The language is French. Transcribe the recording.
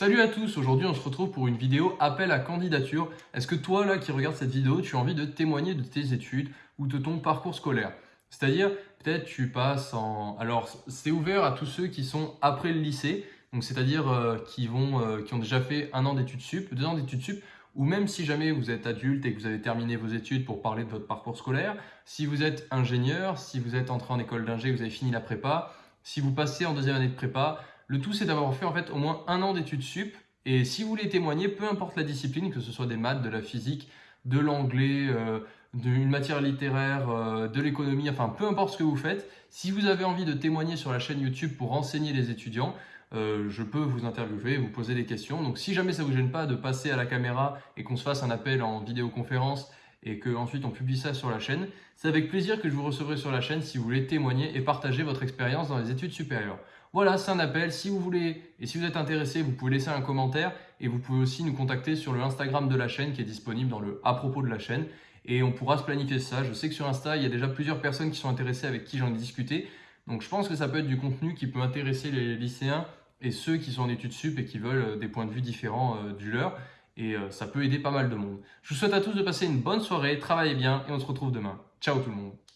Salut à tous, aujourd'hui on se retrouve pour une vidéo appel à candidature. Est-ce que toi là qui regardes cette vidéo, tu as envie de témoigner de tes études ou de ton parcours scolaire? C'est-à-dire, peut-être tu passes en... Alors c'est ouvert à tous ceux qui sont après le lycée, donc c'est-à-dire euh, qui, euh, qui ont déjà fait un an d'études sup, deux ans d'études sup, ou même si jamais vous êtes adulte et que vous avez terminé vos études pour parler de votre parcours scolaire, si vous êtes ingénieur, si vous êtes entré en école d'ingé, vous avez fini la prépa, si vous passez en deuxième année de prépa, le tout, c'est d'avoir fait au moins un an d'études sup. Et si vous voulez témoigner, peu importe la discipline, que ce soit des maths, de la physique, de l'anglais, euh, d'une matière littéraire, euh, de l'économie, enfin peu importe ce que vous faites, si vous avez envie de témoigner sur la chaîne YouTube pour renseigner les étudiants, euh, je peux vous interviewer, vous poser des questions. Donc si jamais ça ne vous gêne pas de passer à la caméra et qu'on se fasse un appel en vidéoconférence et qu'ensuite on publie ça sur la chaîne, c'est avec plaisir que je vous recevrai sur la chaîne si vous voulez témoigner et partager votre expérience dans les études supérieures. Voilà, c'est un appel. Si vous voulez et si vous êtes intéressé, vous pouvez laisser un commentaire et vous pouvez aussi nous contacter sur le Instagram de la chaîne qui est disponible dans le à propos de la chaîne et on pourra se planifier ça. Je sais que sur Insta, il y a déjà plusieurs personnes qui sont intéressées avec qui j'en ai discuté. Donc je pense que ça peut être du contenu qui peut intéresser les lycéens et ceux qui sont en études sup et qui veulent euh, des points de vue différents euh, du leur. Et euh, ça peut aider pas mal de monde. Je vous souhaite à tous de passer une bonne soirée, travaillez bien et on se retrouve demain. Ciao tout le monde